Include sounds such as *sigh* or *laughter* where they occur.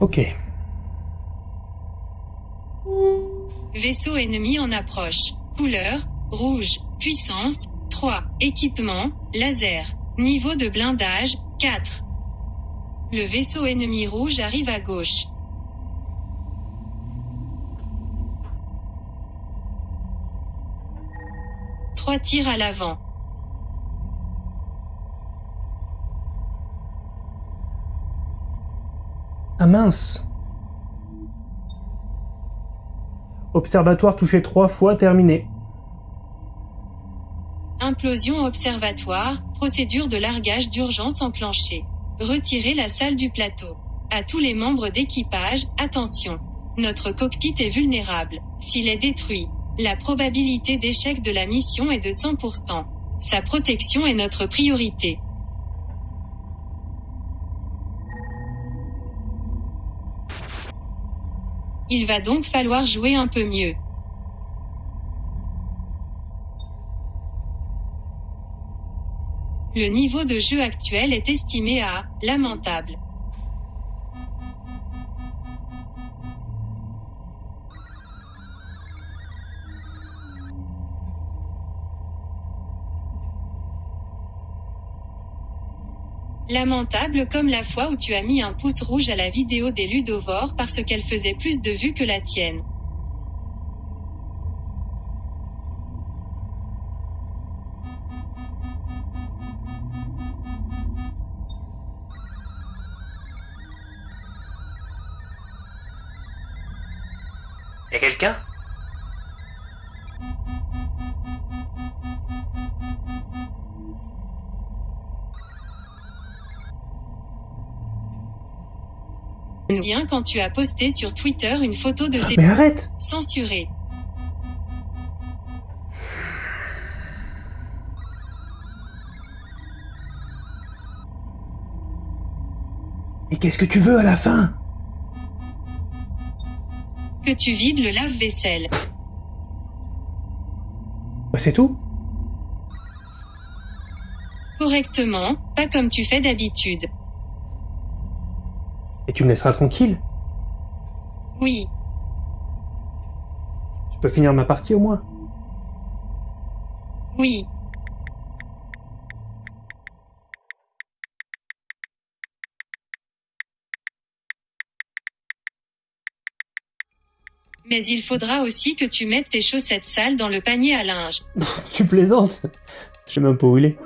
Ok. Vaisseau ennemi en approche. Couleur, rouge. Puissance, 3. Équipement, laser. Niveau de blindage, 4. Le vaisseau ennemi rouge arrive à gauche. Trois tirs à l'avant. Ah mince Observatoire touché trois fois, terminé. Implosion observatoire, procédure de largage d'urgence enclenchée. Retirez la salle du plateau. À tous les membres d'équipage, attention. Notre cockpit est vulnérable. S'il est détruit, la probabilité d'échec de la mission est de 100%. Sa protection est notre priorité. Il va donc falloir jouer un peu mieux. Le niveau de jeu actuel est estimé à lamentable. Lamentable comme la fois où tu as mis un pouce rouge à la vidéo des ludovores parce qu'elle faisait plus de vues que la tienne. Y'a quelqu'un? Bien quand tu as posté sur Twitter une photo de tes Mais arrête censurés. Et qu'est-ce que tu veux à la fin? Que tu vides le lave-vaisselle. Bah, C'est tout Correctement, pas comme tu fais d'habitude. Et tu me laisseras tranquille Oui, Je peux finir ma partie au moins oui. Mais il faudra aussi que tu mettes tes chaussettes sales dans le panier à linge. *laughs* Tu plaisantes Je sais même pas où il est.